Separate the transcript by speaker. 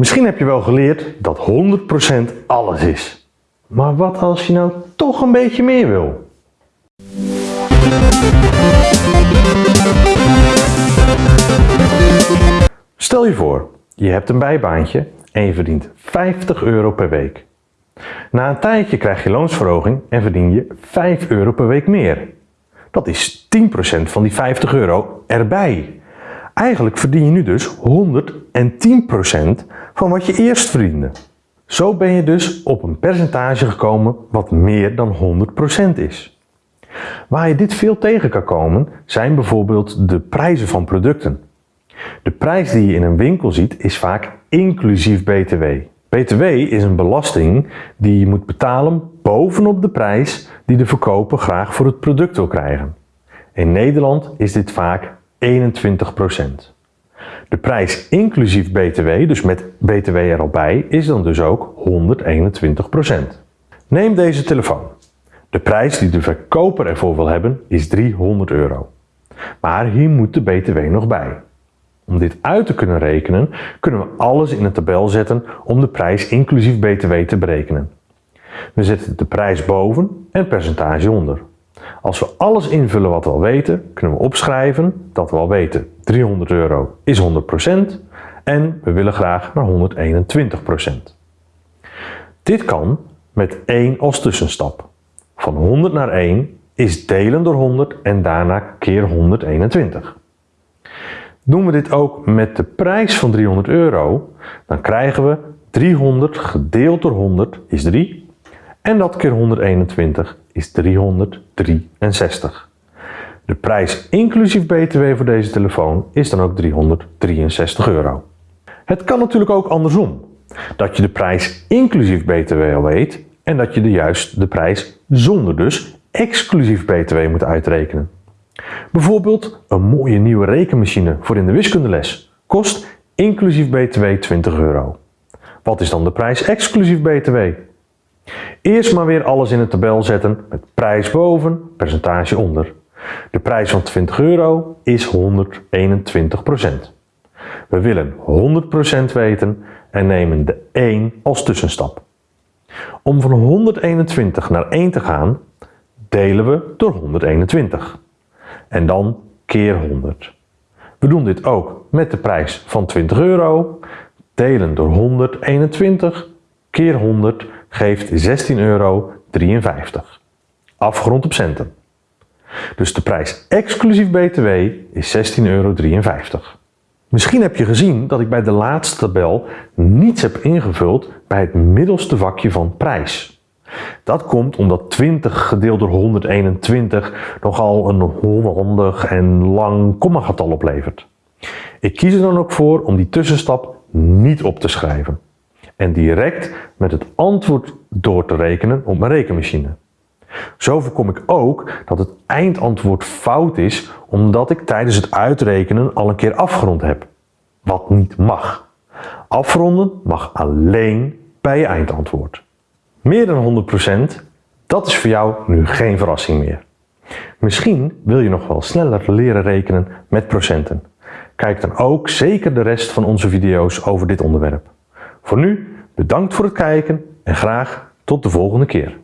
Speaker 1: Misschien heb je wel geleerd dat 100% alles is. Maar wat als je nou toch een beetje meer wil? Stel je voor, je hebt een bijbaantje en je verdient 50 euro per week. Na een tijdje krijg je loonsverhoging en verdien je 5 euro per week meer. Dat is 10% van die 50 euro erbij. Eigenlijk verdien je nu dus 110% van wat je eerst verdiende. Zo ben je dus op een percentage gekomen wat meer dan 100% is. Waar je dit veel tegen kan komen zijn bijvoorbeeld de prijzen van producten. De prijs die je in een winkel ziet is vaak inclusief BTW. BTW is een belasting die je moet betalen bovenop de prijs die de verkoper graag voor het product wil krijgen. In Nederland is dit vaak 21%. De prijs inclusief BTW, dus met BTW er al bij, is dan dus ook 121%. Neem deze telefoon. De prijs die de verkoper ervoor wil hebben is 300 euro. Maar hier moet de BTW nog bij. Om dit uit te kunnen rekenen, kunnen we alles in een tabel zetten om de prijs inclusief BTW te berekenen. We zetten de prijs boven en percentage onder. Als we alles invullen wat we al weten, kunnen we opschrijven dat we al weten 300 euro is 100% en we willen graag naar 121%. Dit kan met 1 als tussenstap. Van 100 naar 1 is delen door 100 en daarna keer 121. Doen we dit ook met de prijs van 300 euro, dan krijgen we 300 gedeeld door 100 is 3 en dat keer 121 is 363. De prijs inclusief btw voor deze telefoon is dan ook 363 euro. Het kan natuurlijk ook andersom. Dat je de prijs inclusief btw al weet en dat je de juist de prijs zonder dus exclusief btw moet uitrekenen. Bijvoorbeeld een mooie nieuwe rekenmachine voor in de wiskundeles kost inclusief btw 20 euro. Wat is dan de prijs exclusief btw? Eerst maar weer alles in een tabel zetten met prijs boven, percentage onder. De prijs van 20 euro is 121%. We willen 100% weten en nemen de 1 als tussenstap. Om van 121 naar 1 te gaan, delen we door 121. En dan keer 100. We doen dit ook met de prijs van 20 euro. Delen door 121 keer 100 geeft 16,53 euro. Afgerond op centen. Dus de prijs exclusief BTW is 16,53 euro. Misschien heb je gezien dat ik bij de laatste tabel niets heb ingevuld bij het middelste vakje van prijs. Dat komt omdat 20 gedeeld door 121 nogal een onhandig en lang kommagetal oplevert. Ik kies er dan ook voor om die tussenstap niet op te schrijven en direct met het antwoord door te rekenen op mijn rekenmachine. Zo voorkom ik ook dat het eindantwoord fout is omdat ik tijdens het uitrekenen al een keer afgerond heb. Wat niet mag. Afronden mag alleen bij je eindantwoord. Meer dan 100%, dat is voor jou nu geen verrassing meer. Misschien wil je nog wel sneller leren rekenen met procenten. Kijk dan ook zeker de rest van onze video's over dit onderwerp. Voor nu, bedankt voor het kijken en graag tot de volgende keer.